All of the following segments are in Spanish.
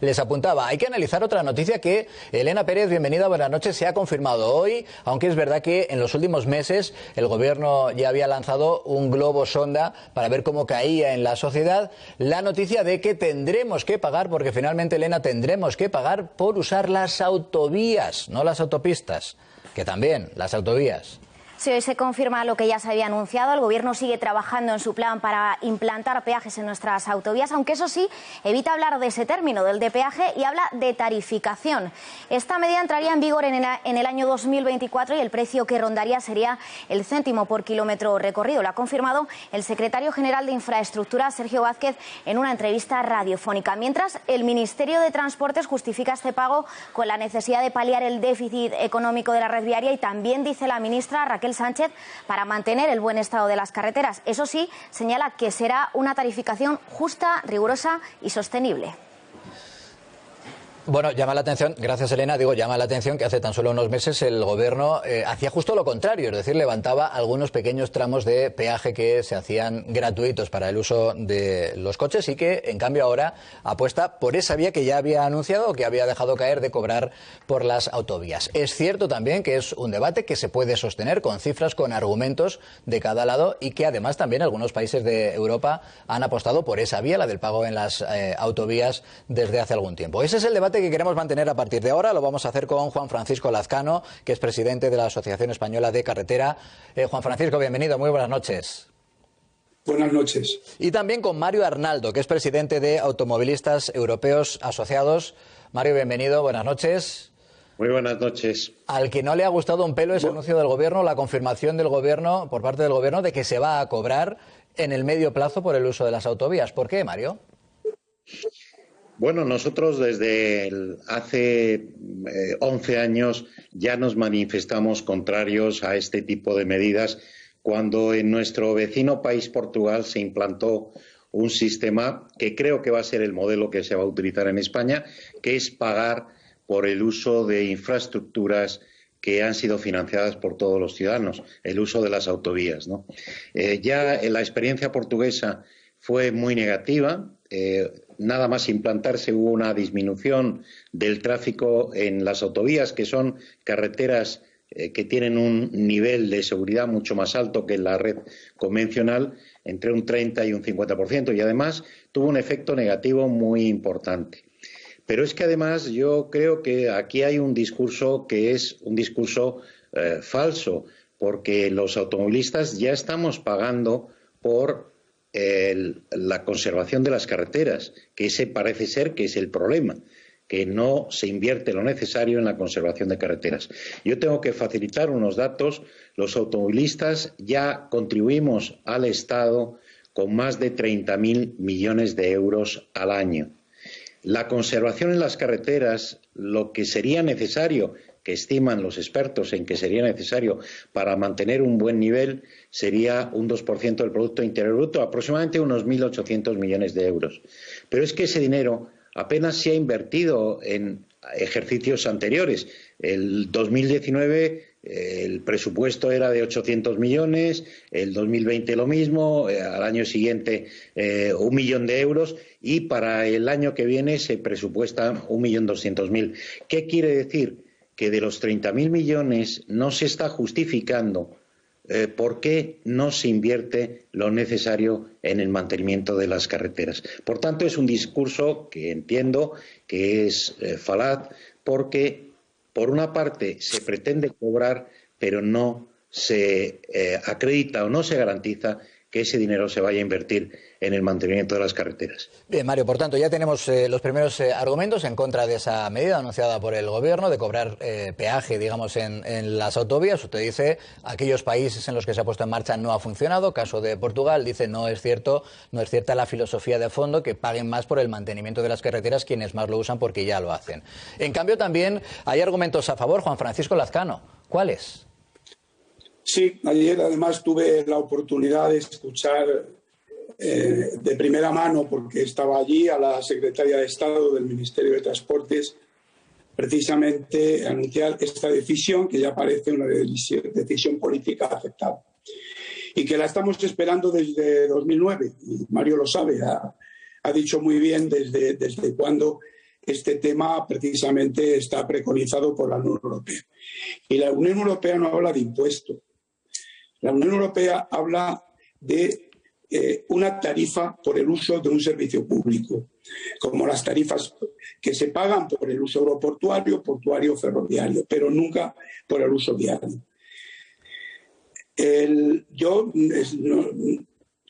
Les apuntaba, hay que analizar otra noticia que Elena Pérez, bienvenida, buenas noches, se ha confirmado hoy, aunque es verdad que en los últimos meses el gobierno ya había lanzado un globo sonda para ver cómo caía en la sociedad la noticia de que tendremos que pagar, porque finalmente Elena tendremos que pagar por usar las autovías, no las autopistas, que también las autovías. Si hoy se confirma lo que ya se había anunciado, el Gobierno sigue trabajando en su plan para implantar peajes en nuestras autovías, aunque eso sí, evita hablar de ese término, del de peaje, y habla de tarificación. Esta medida entraría en vigor en el año 2024 y el precio que rondaría sería el céntimo por kilómetro recorrido. Lo ha confirmado el secretario general de Infraestructura, Sergio Vázquez, en una entrevista radiofónica. Mientras, el Ministerio de Transportes justifica este pago con la necesidad de paliar el déficit económico de la red viaria y también dice la ministra Raquel Sánchez para mantener el buen estado de las carreteras. Eso sí, señala que será una tarificación justa, rigurosa y sostenible. Bueno, llama la atención, gracias Elena, digo, llama la atención que hace tan solo unos meses el gobierno eh, hacía justo lo contrario, es decir, levantaba algunos pequeños tramos de peaje que se hacían gratuitos para el uso de los coches y que en cambio ahora apuesta por esa vía que ya había anunciado o que había dejado caer de cobrar por las autovías. Es cierto también que es un debate que se puede sostener con cifras, con argumentos de cada lado y que además también algunos países de Europa han apostado por esa vía, la del pago en las eh, autovías desde hace algún tiempo. Ese es el debate que queremos mantener a partir de ahora. Lo vamos a hacer con Juan Francisco Lazcano, que es presidente de la Asociación Española de Carretera. Eh, Juan Francisco, bienvenido. Muy buenas noches. Buenas noches. Y también con Mario Arnaldo, que es presidente de Automovilistas Europeos Asociados. Mario, bienvenido. Buenas noches. Muy buenas noches. Al que no le ha gustado un pelo ese anuncio del Gobierno, la confirmación del Gobierno, por parte del Gobierno, de que se va a cobrar en el medio plazo por el uso de las autovías. ¿Por qué, Mario? Bueno, nosotros desde hace 11 eh, años ya nos manifestamos contrarios a este tipo de medidas cuando en nuestro vecino país Portugal se implantó un sistema que creo que va a ser el modelo que se va a utilizar en España, que es pagar por el uso de infraestructuras que han sido financiadas por todos los ciudadanos, el uso de las autovías. Eh, ya la experiencia portuguesa fue muy negativa. Eh, nada más implantarse hubo una disminución del tráfico en las autovías, que son carreteras eh, que tienen un nivel de seguridad mucho más alto que la red convencional, entre un 30 y un 50%, y además tuvo un efecto negativo muy importante. Pero es que además yo creo que aquí hay un discurso que es un discurso eh, falso, porque los automovilistas ya estamos pagando por la conservación de las carreteras, que ese parece ser que es el problema que no se invierte lo necesario en la conservación de carreteras. Yo tengo que facilitar unos datos. Los automovilistas ya contribuimos al Estado con más de 30.000 millones de euros al año. La conservación en las carreteras, lo que sería necesario que estiman los expertos en que sería necesario para mantener un buen nivel sería un 2% del Producto Interior Bruto, aproximadamente unos 1.800 millones de euros. Pero es que ese dinero apenas se ha invertido en ejercicios anteriores. El 2019 eh, el presupuesto era de 800 millones, el 2020 lo mismo, eh, al año siguiente eh, un millón de euros y para el año que viene se presupuesta un millón doscientos mil. ¿Qué quiere decir? Que de los 30.000 millones no se está justificando eh, por qué no se invierte lo necesario en el mantenimiento de las carreteras. Por tanto, es un discurso que entiendo que es eh, falaz porque, por una parte, se pretende cobrar, pero no se eh, acredita o no se garantiza que ese dinero se vaya a invertir en el mantenimiento de las carreteras. Bien, Mario, por tanto, ya tenemos eh, los primeros eh, argumentos en contra de esa medida anunciada por el Gobierno de cobrar eh, peaje, digamos, en, en, las autovías. Usted dice, aquellos países en los que se ha puesto en marcha no ha funcionado. Caso de Portugal, dice, no es cierto, no es cierta la filosofía de fondo que paguen más por el mantenimiento de las carreteras quienes más lo usan porque ya lo hacen. En cambio, también hay argumentos a favor. Juan Francisco Lazcano, ¿cuáles? Sí, ayer además tuve la oportunidad de escuchar eh, de primera mano, porque estaba allí, a la secretaria de Estado del Ministerio de Transportes, precisamente anunciar esta decisión, que ya parece una decisión política aceptada. Y que la estamos esperando desde 2009. Y Mario lo sabe, ha, dicho muy bien desde, desde cuándo este tema precisamente está preconizado por la Unión Europea. Y la Unión Europea no habla de impuestos. La Unión Europea habla de eh, una tarifa por el uso de un servicio público, como las tarifas que se pagan por el uso aeroportuario, portuario, ferroviario, pero nunca por el uso viario. yo,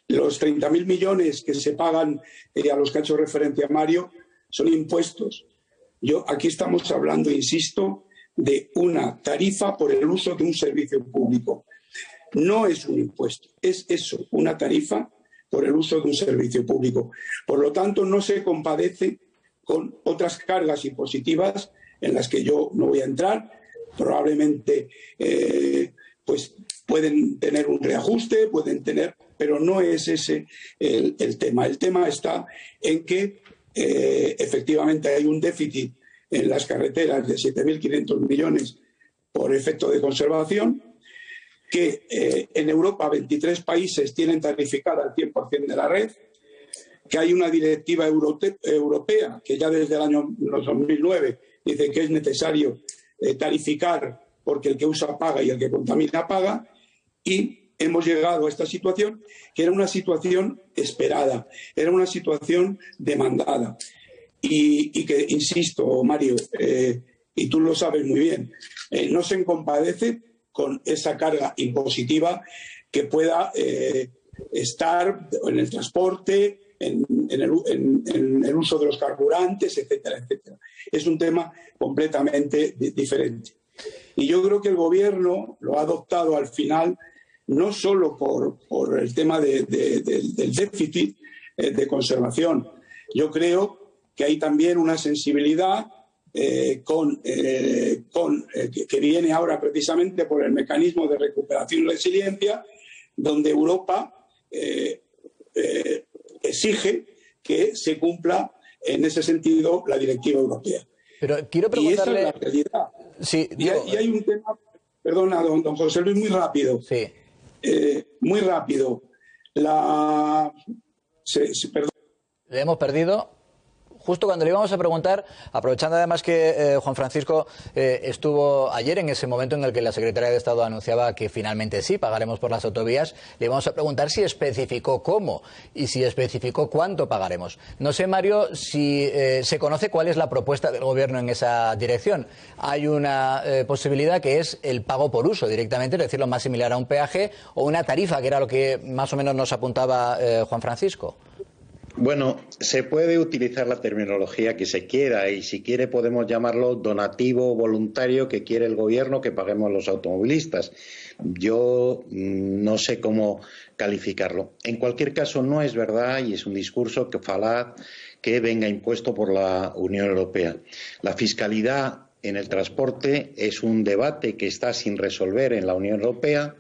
los 30.000 millones que se pagan eh, a los que ha hecho referencia Mario son impuestos. Yo, aquí estamos hablando, insisto, de una tarifa por el uso de un servicio público. No es un impuesto, es eso, una tarifa por el uso de un servicio público. Por lo tanto, no se compadece con otras cargas impositivas en las que yo no voy a entrar. Probablemente eh, pues pueden tener un reajuste, pueden tener, pero no es ese el, tema. El tema está en que eh, efectivamente hay un déficit en las carreteras de 7.500 millones por efecto de conservación, que eh, en Europa 23 países tienen tarificada el 100% de la red, que hay una directiva europea que ya desde el año 2009 dice que es necesario eh, tarificar porque el que usa paga y el que contamina paga, y hemos llegado a esta situación que era una situación esperada, era una situación demandada. Y, que, insisto, Mario, eh, y tú lo sabes muy bien, no se compadece con esa carga impositiva que pueda eh, estar en el transporte, en, el, uso de los carburantes, etcétera, etcétera. Es un tema completamente diferente. Y yo creo que el gobierno lo ha adoptado al final no solo por, el tema del déficit eh, de conservación. Yo creo que hay también una sensibilidad eh, con, eh, con eh, que, viene ahora precisamente por el mecanismo de recuperación y resiliencia, donde Europa exige que se cumpla en ese sentido la directiva europea. Pero quiero preguntarle... Y esa es la realidad. Sí, y, hay, un tema, perdona, don, don José Luis, muy rápido. Sí. muy rápido. La... ¿Le hemos perdido? Justo cuando le íbamos a preguntar, aprovechando además que eh, Juan Francisco eh, estuvo ayer en ese momento en el que la Secretaría de Estado anunciaba que finalmente sí pagaremos por las autovías, le íbamos a preguntar si especificó cómo y si especificó cuánto pagaremos. No sé, Mario, si eh, se conoce cuál es la propuesta del Gobierno en esa dirección. Hay una posibilidad que es el pago por uso directamente, es decir, lo más similar a un peaje o una tarifa, que era lo que más o menos nos apuntaba Juan Francisco. Bueno, se puede utilizar la terminología que se quiera y si quiere podemos llamarlo donativo voluntario que quiere el gobierno que paguemos los automovilistas. Yo mm, no sé cómo calificarlo. En cualquier caso, no es verdad y es un discurso que falaz que venga impuesto por la Unión Europea. La fiscalidad en el transporte es un debate que está sin resolver en la Unión Europea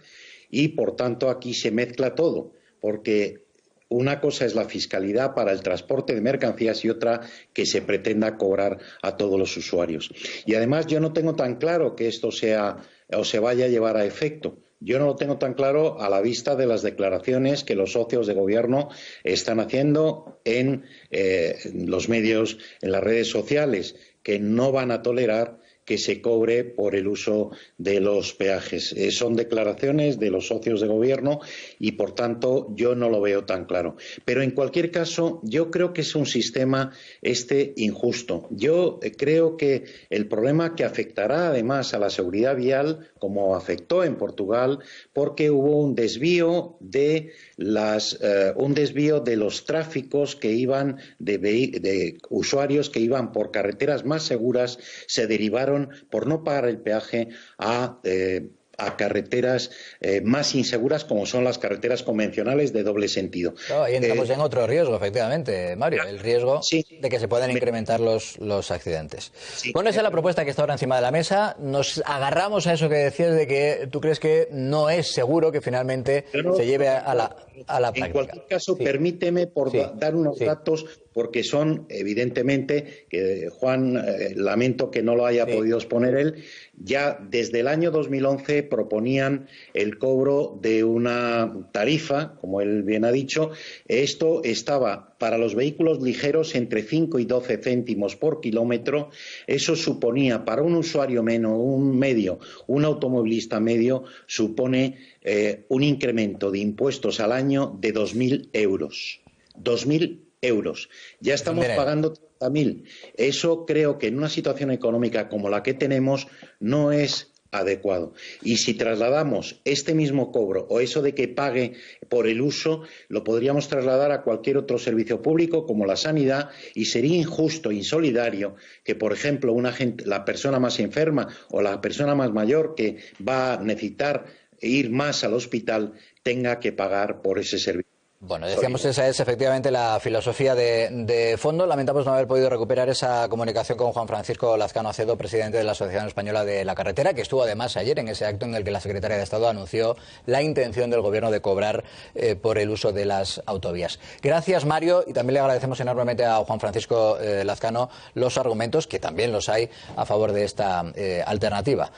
y, por tanto, aquí se mezcla todo, porque una cosa es la fiscalidad para el transporte de mercancías y otra que se pretenda cobrar a todos los usuarios. Y además yo no tengo tan claro que esto sea o se vaya a llevar a efecto. Yo no lo tengo tan claro a la vista de las declaraciones que los socios de gobierno están haciendo en eh, los medios, en las redes sociales, que no van a tolerar que se cobre por el uso de los peajes. Eh, son declaraciones de los socios de gobierno y, por tanto, yo no lo veo tan claro. Pero, en cualquier caso, yo creo que es un sistema este injusto. Yo eh, creo que el problema que afectará, además, a la seguridad vial, como afectó en Portugal, porque hubo un desvío de las, eh, un desvío de los tráficos que iban de, de usuarios que iban por carreteras más seguras, se derivaron por no pagar el peaje a eh, a carreteras eh, más inseguras como son las carreteras convencionales de doble sentido. Claro, ahí entramos eh, en otro riesgo, efectivamente, Mario, el riesgo de que se puedan incrementar los, los accidentes. Bueno, esa es la propuesta que está ahora encima de la mesa. Nos agarramos a eso que decías de que tú crees que no es seguro que finalmente se lleve a la, a la práctica. En cualquier caso, permíteme por dar unos datos porque son, evidentemente, que Juan, eh, lamento que no lo haya podido exponer él, ya desde el año 2011 proponían el cobro de una tarifa, como él bien ha dicho. Esto estaba para los vehículos ligeros entre 5 y 12 céntimos por kilómetro. Eso suponía para un usuario menos, un medio, un automovilista medio, supone eh, un incremento de impuestos al año de 2.000 euros. 2.000 euros. Ya estamos pagando 30.000. Eso creo que en una situación económica como la que tenemos no es adecuado. Y si trasladamos este mismo cobro o eso de que pague por el uso, lo podríamos trasladar a cualquier otro servicio público como la sanidad y sería injusto, insolidario que, por ejemplo, una gente, la persona más enferma o la persona más mayor que va a necesitar ir más al hospital tenga que pagar por ese servicio. Bueno, decíamos esa es efectivamente la filosofía de, fondo. Lamentamos no haber podido recuperar esa comunicación con Juan Francisco Lazcano Acedo, presidente de la Asociación Española de la Carretera, que estuvo además ayer en ese acto en el que la secretaria de Estado anunció la intención del Gobierno de cobrar eh, por el uso de las autovías. Gracias, Mario, y también le agradecemos enormemente a Juan Francisco eh, Lazcano los argumentos, que también los hay, a favor de esta eh, alternativa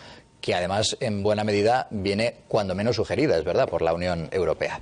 que además en buena medida viene cuando menos sugerida, es verdad, por la Unión Europea.